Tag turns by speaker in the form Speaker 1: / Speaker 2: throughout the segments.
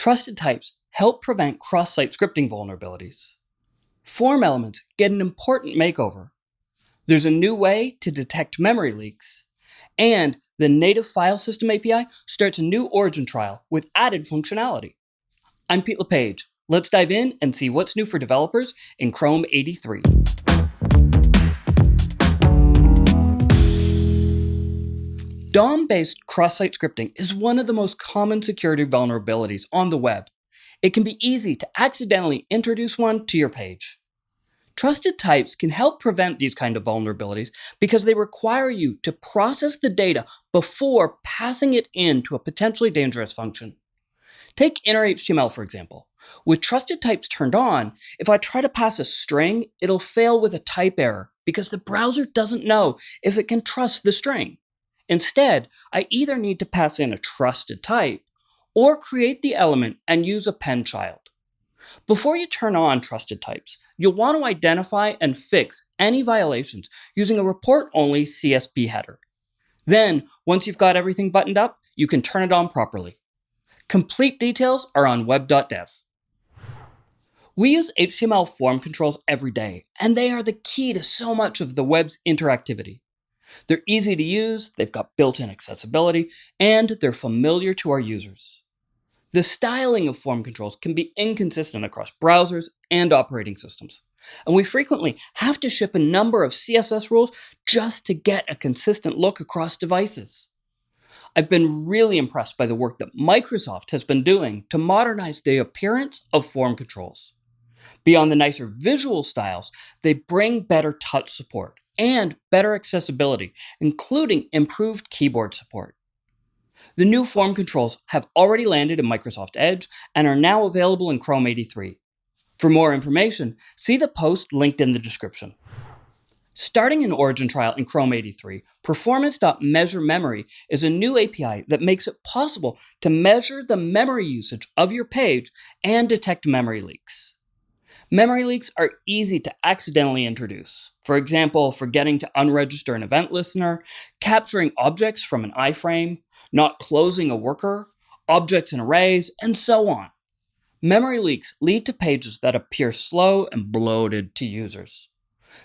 Speaker 1: Trusted types help prevent cross-site scripting vulnerabilities. Form elements get an important makeover. There's a new way to detect memory leaks, and the native file system API starts a new origin trial with added functionality. I'm Pete LePage. Let's dive in and see what's new for developers in Chrome 83. DOM-based cross-site scripting is one of the most common security vulnerabilities on the web. It can be easy to accidentally introduce one to your page. Trusted types can help prevent these kind of vulnerabilities because they require you to process the data before passing it in to a potentially dangerous function. Take inner HTML for example. With trusted types turned on, if I try to pass a string, it'll fail with a type error because the browser doesn't know if it can trust the string. Instead, I either need to pass in a trusted type or create the element and use appendChild. Before you turn on trusted types, you'll want to identify and fix any violations using a report-only CSP header. Then, once you've got everything buttoned up, you can turn it on properly. Complete details are on web.dev. We use HTML form controls every day, and they are the key to so much of the web's interactivity. They're easy to use, they've got built-in accessibility, and they're familiar to our users. The styling of form controls can be inconsistent across browsers and operating systems, and we frequently have to ship a number of CSS rules just to get a consistent look across devices. I've been really impressed by the work that Microsoft has been doing to modernize the appearance of form controls. Beyond the nicer visual styles, they bring better touch support, and better accessibility, including improved keyboard support. The new form controls have already landed in Microsoft Edge and are now available in Chrome 83. For more information, see the post linked in the description. Starting an origin trial in Chrome 83, performance.measureMemory is a new API that makes it possible to measure the memory usage of your page and detect memory leaks. Memory leaks are easy to accidentally introduce. For example, forgetting to unregister an event listener, capturing objects from an iframe, not closing a worker, objects in arrays, and so on. Memory leaks lead to pages that appear slow and bloated to users.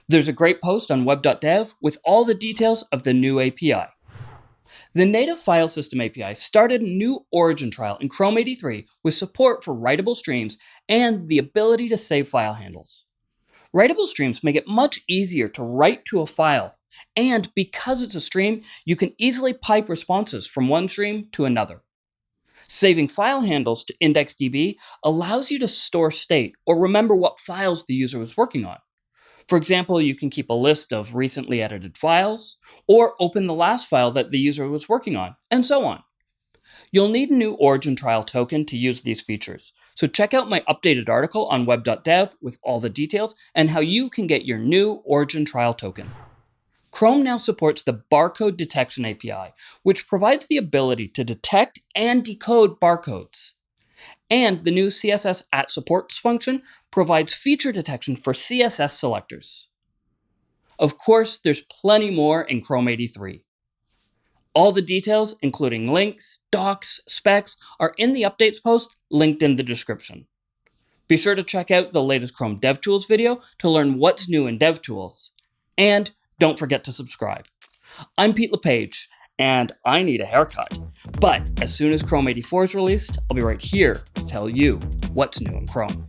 Speaker 1: There's a great post on web.dev with all the details of the new API. The native file system API started a new origin trial in Chrome 83 with support for writable streams and the ability to save file handles. Writable streams make it much easier to write to a file, and because it's a stream, you can easily pipe responses from one stream to another. Saving file handles to IndexedDB allows you to store state or remember what files the user was working on. For example, you can keep a list of recently edited files, or open the last file that the user was working on, and so on. You'll need a new origin trial token to use these features, so check out my updated article on web.dev with all the details and how you can get your new origin trial token. Chrome now supports the Barcode Detection API, which provides the ability to detect and decode barcodes. And the new CSS at supports function provides feature detection for CSS selectors. Of course, there's plenty more in Chrome 83. All the details, including links, docs, specs, are in the updates post linked in the description. Be sure to check out the latest Chrome DevTools video to learn what's new in DevTools. And don't forget to subscribe. I'm Pete LePage, and I need a haircut. But as soon as Chrome 84 is released, I'll be right here to tell you what's new in Chrome.